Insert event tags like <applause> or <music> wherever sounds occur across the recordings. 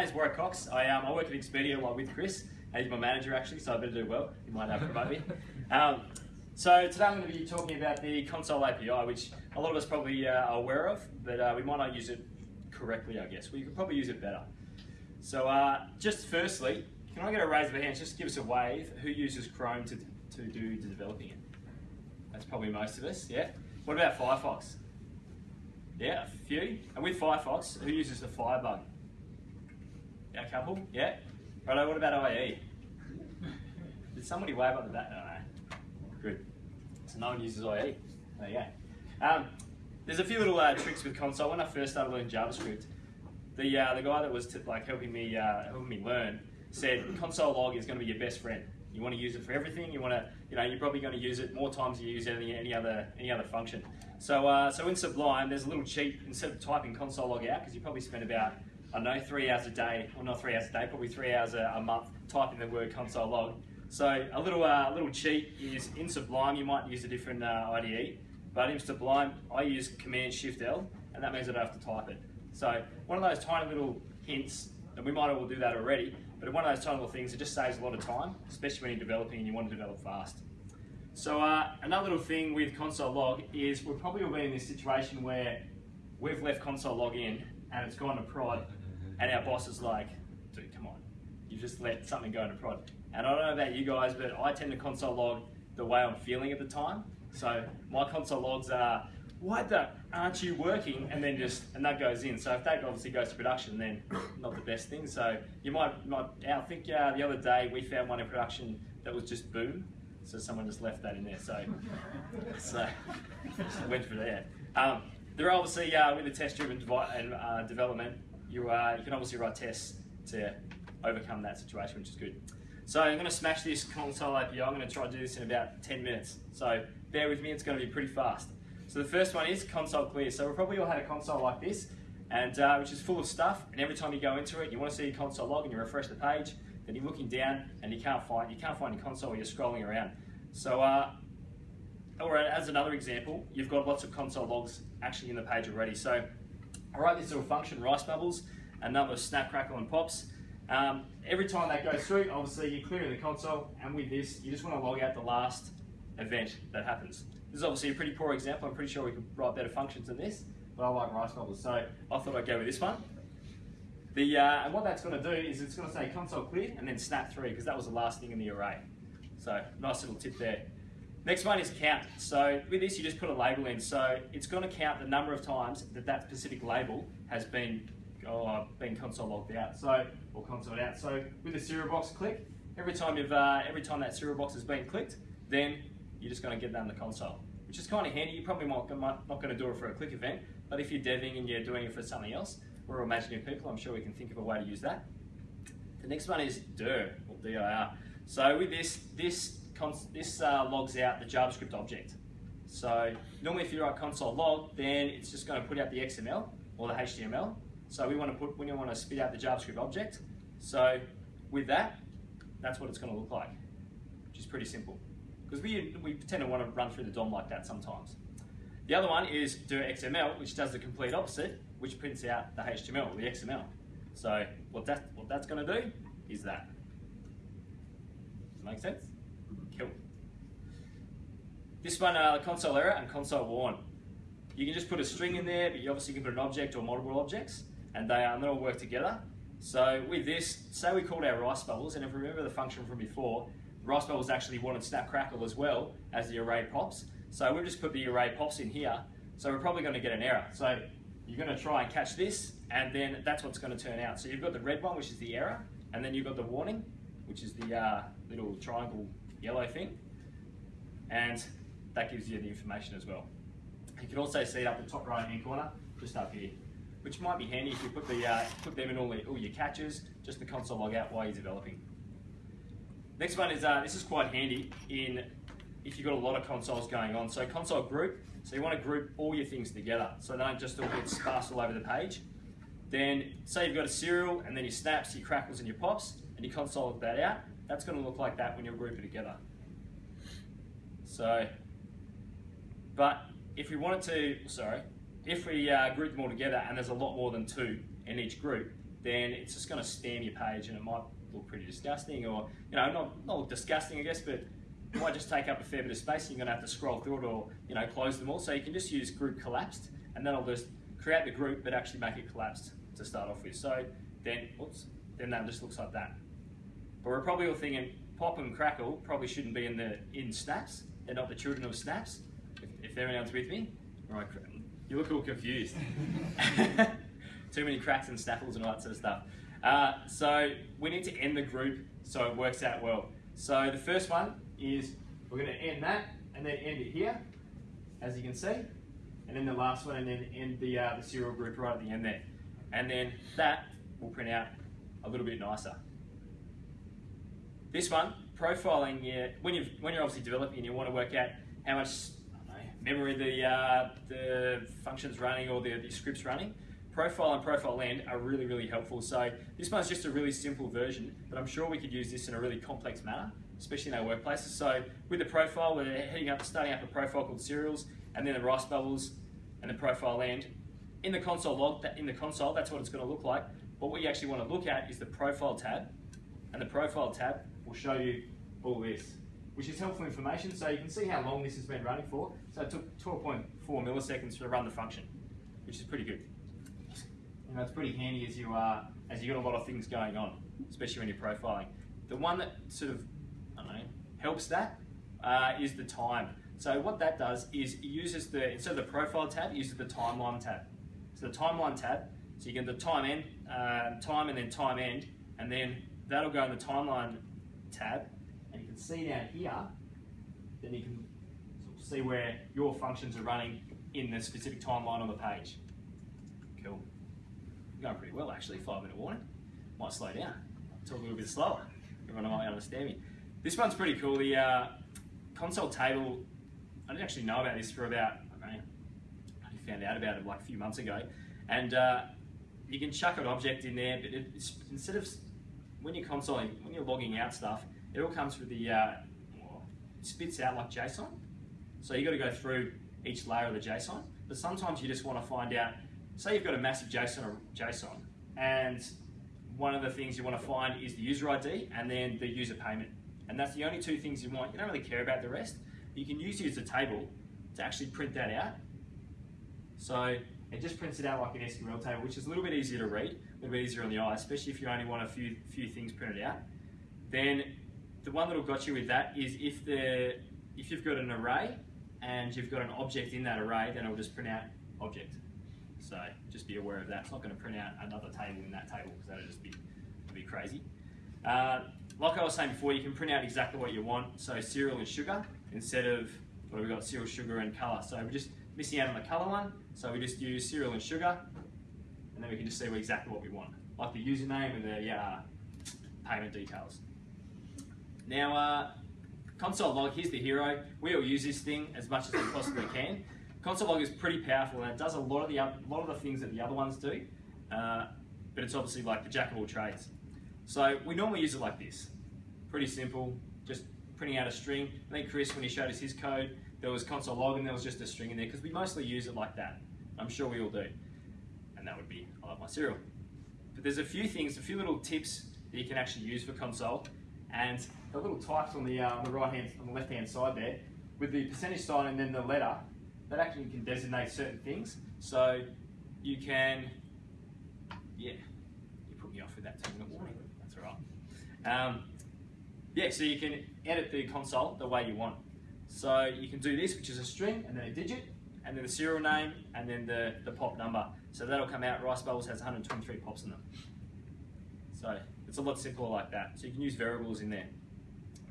name's Warwick Cox. I, um, I work at Expedia like with Chris, he's my manager actually, so I better do well. He might uh, promote me. <laughs> Um, so today I'm going to be talking about the console API, which a lot of us probably uh, are aware of, but uh, we might not use it correctly, I guess. We could probably use it better. So uh, just firstly, can I get a raise of hands? Just give us a wave. Who uses Chrome to, to do the developing it? That's probably most of us, yeah? What about Firefox? Yeah, a few. And with Firefox, who uses the Firebug? A couple, yeah? Righto, what about IE? Did somebody wave up the back? No, no. Good. So no one uses IE. There you go. Um, there's a few little uh, tricks with console. When I first started learning JavaScript, the uh, the guy that was like helping me uh, helping me learn said console log is going to be your best friend. You want to use it for everything. You want to, you know, you're probably going to use it more times than you use any, any other any other function. So uh, so in Sublime, there's a little cheat instead of typing console log out because you probably spend about I know three hours a day, or not three hours a day, probably three hours a, a month typing the word console log. So a little uh, little cheat is in Sublime you might use a different uh, IDE, but in Sublime I use Command Shift L, and that means I don't have to type it. So one of those tiny little hints, and we might all do that already, but one of those tiny little things, it just saves a lot of time, especially when you're developing and you want to develop fast. So uh, another little thing with console log is we're probably all been in this situation where we've left console log in and it's gone to prod and our boss is like, dude, come on, you've just let something go into prod. And I don't know about you guys, but I tend to console log the way I'm feeling at the time. So my console logs are, why the aren't you working? And then just and that goes in. So if that obviously goes to production, then not the best thing. So you might might I think uh, the other day we found one in production that was just boom. So someone just left that in there. So <laughs> so <laughs> went for that. Um, there are obviously uh, with the test-driven and uh, development, you uh, you can obviously write tests to overcome that situation, which is good. So I'm going to smash this console API. I'm going to try to do this in about 10 minutes. So bear with me, it's going to be pretty fast. So the first one is console clear. So we've probably all had a console like this, and uh, which is full of stuff. And every time you go into it, you want to see your console log, and you refresh the page. Then you're looking down, and you can't find you can't find your console. You're scrolling around. So, uh, or as another example, you've got lots of console logs actually in the page already. So I write this little function, rice bubbles, a number of snap, crackle, and pops. Um, every time that goes through, obviously you're clearing the console, and with this, you just want to log out the last event that happens. This is obviously a pretty poor example. I'm pretty sure we could write better functions than this, but I like rice bubbles, so I thought I'd go with this one. The, uh, and what that's going to do is it's going to say console clear and then snap through because that was the last thing in the array. So nice little tip there. Next one is count. So with this, you just put a label in. So it's going to count the number of times that that specific label has been oh, been console logged out. So or console out. So with the cereal box click, every time you've uh, every time that cereal box has been clicked, then you're just going to get that in the console, which is kind of handy. You probably might, not going to do it for a click event, but if you're deving and you're doing it for something else, we're imagining people, I'm sure we can think of a way to use that. The next one is dir, or dir. So with this, this, this uh, logs out the JavaScript object. So normally if you write console log, then it's just going to put out the XML or the HTML. So we want to put, we want to spit out the JavaScript object. So with that, that's what it's going to look like, which is pretty simple because we, we tend to want to run through the DOM like that sometimes. The other one is dirxml, which does the complete opposite, which prints out the HTML, the XML. So what, that, what that's going to do is that. Does that make sense? This one, uh, console error and console warn. You can just put a string in there, but you obviously can put an object or multiple objects, and they, um, they all work together. So with this, say we called our rice bubbles, and if you remember the function from before, Rice Bubbles actually wanted Snap Crackle as well as the array pops. So we've just put the array pops in here. So we're probably going to get an error. So you're going to try and catch this, and then that's what's going to turn out. So you've got the red one, which is the error, and then you've got the warning, which is the uh, little triangle yellow thing. And that gives you the information as well. You can also see it up the top right hand corner, just up here, which might be handy if you put, the, uh, put them in all, the, all your catches, just the console log out while you're developing. Next one is, uh, this is quite handy in if you've got a lot of consoles going on. So console group, so you want to group all your things together so they don't just all get sparse all over the page. Then say you've got a cereal and then your snaps, your crackles and your pops and you console that out. That's going to look like that when you group it together. So, but if we wanted to, sorry, if we uh, group them all together and there's a lot more than two in each group, then it's just going to spam your page and it might look pretty disgusting or, you know, not, not look disgusting, I guess, but it might just take up a fair bit of space and you're going to have to scroll through it or, you know, close them all. So you can just use group collapsed and that'll just create the group but actually make it collapsed to start off with. So then, oops, then that just looks like that. But we're probably all thinking pop and crackle probably shouldn't be in the in snaps. They're not the children of snaps. If, if anyone's with me, right? You look all confused. <laughs> Too many cracks and snaffles and all that sort of stuff. Uh, so we need to end the group so it works out well. So the first one is we're going to end that and then end it here, as you can see. And then the last one and then end the, uh, the cereal group right at the end there. And then that will print out a little bit nicer. This one, profiling, yeah, when, you when you're obviously developing and you want to work out how much memory the, uh, the function's running or the, the script's running, profile and profile end are really, really helpful. So this one's just a really simple version, but I'm sure we could use this in a really complex manner, especially in our workplaces. So with the profile, we're heading up, starting up a profile called cereals, and then the rice bubbles, and the profile end. In the console log, that in the console, that's what it's going to look like. But what you actually want to look at is the profile tab, and the profile tab will show you all this, which is helpful information. So you can see how long this has been running for. So it took 12.4 milliseconds to run the function, which is pretty good. And that's pretty handy as you are as you've got a lot of things going on, especially when you're profiling. The one that sort of I don't know helps that uh, is the time. So what that does is it uses the instead of the profile tab, it uses the timeline tab. So the timeline tab, so you get the time end, uh, time and then time end, and then that'll go in the timeline tab, you see down here, then you can see where your functions are running in the specific timeline on the page. Cool. Going pretty well actually, five minute warning. Might slow down, talk a little bit slower. Everyone might understand me. This one's pretty cool. The uh, console table, I didn't actually know about this for about, I know, I found out about it like a few months ago. And uh, you can chuck an object in there, but it's, instead of when you're consoling, when you're logging out stuff, it all comes with the, uh, spits out like JSON. So you've got to go through each layer of the JSON. But sometimes you just want to find out, say you've got a massive JSON or JSON, and one of the things you want to find is the user ID and then the user payment. And that's the only two things you want. You don't really care about the rest. You can use the user table to actually print that out. So it just prints it out like an SQL table, which is a little bit easier to read, a little bit easier on the eye, especially if you only want a few few things printed out. Then the one that'll got you with that is if the if you've got an array and you've got an object in that array, then it'll just print out object. So just be aware of that. It's not going to print out another table in that table because that'll just be, be crazy. Uh, like I was saying before, you can print out exactly what you want. So cereal and sugar instead of what have we've got cereal, sugar, and color. So we're just missing out on the color one. So we just use cereal and sugar, and then we can just see exactly what we want, like the username and the uh, payment details. Now, uh, console log, here's the hero. We all use this thing as much as we possibly can. Console log is pretty powerful and it does a lot of the lot of the things that the other ones do, uh, but it's obviously like the jack of all trades. So we normally use it like this. Pretty simple, just printing out a string. I think Chris, when he showed us his code, there was console log and there was just a string in there because we mostly use it like that. I'm sure we all do. And that would be, I love my cereal. But there's a few things, a few little tips that you can actually use for console. And the little types on the, uh, the right hand, on the left hand side there, with the percentage sign and then the letter, that actually can designate certain things. So you can, yeah, you put me off with that two minute warning. That's all right. Um, yeah, so you can edit the console the way you want. So you can do this, which is a string and then a digit, and then the cereal name, and then the, the pop number. So that'll come out, Rice Bubbles has 123 pops in them. So it's a lot simpler like that. So you can use variables in there.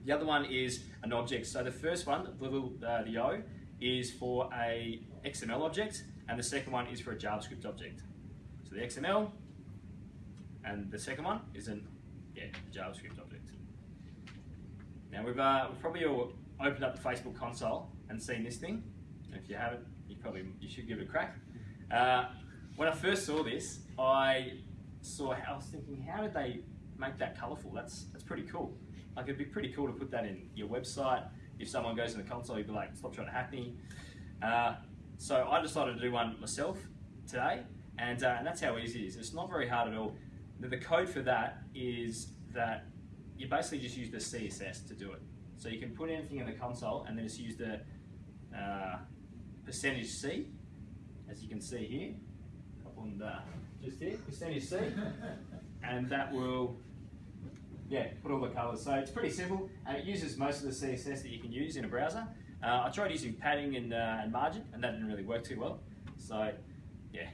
The other one is an object. So the first one, the little uh, the O, is for a XML object, and the second one is for a JavaScript object. So the XML, and the second one is an yeah JavaScript object. Now we've uh, we've probably all opened up the Facebook console and seen this thing. If you haven't, you probably you should give it a crack. Uh, when I first saw this, I saw. I was thinking, how did they make that colourful? That's that's pretty cool. Like it'd be pretty cool to put that in your website. If someone goes in the console, you'd be like, stop trying to hack me. Uh, so I decided to do one myself today, and, uh, and that's how easy it is. It's not very hard at all. the, the code for that is that you basically just use the CSS to do it. So you can put anything in the console and then just use the uh, percentage C, as you can see here, up on the, just here, percentage C, <laughs> and that will, yeah, put all the colors. So it's pretty simple, and it uses most of the CSS that you can use in a browser. Uh, I tried using padding and, uh, and margin, and that didn't really work too well. So, yeah.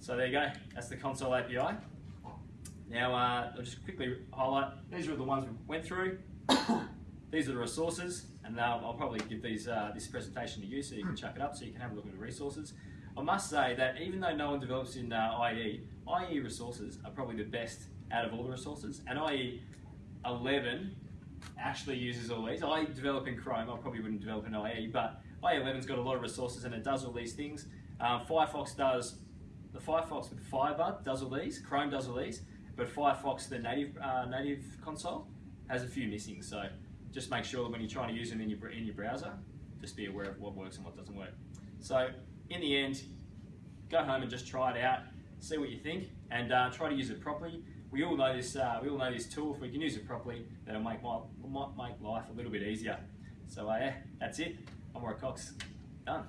So there you go, that's the console API. Now, uh, I'll just quickly highlight, these are the ones we went through. <coughs> these are the resources, and uh, I'll probably give these uh, this presentation to you so you can chuck it up so you can have a look at the resources. I must say that even though no one develops in uh, IE, IE resources are probably the best out of all the resources, and IE 11 actually uses all these. I develop in Chrome, I probably wouldn't develop in IE, but IE 11's got a lot of resources and it does all these things. Um, Firefox does, the Firefox with Firebug does all these, Chrome does all these, but Firefox, the native uh, native console, has a few missing. So just make sure that when you're trying to use them in your, in your browser, just be aware of what works and what doesn't work. So in the end, go home and just try it out, see what you think, and uh, try to use it properly. We all know this. Uh, we all know this tool. If we can use it properly, that'll make my, might make life a little bit easier. So uh, yeah, that's it. I'm Roy Cox. Done.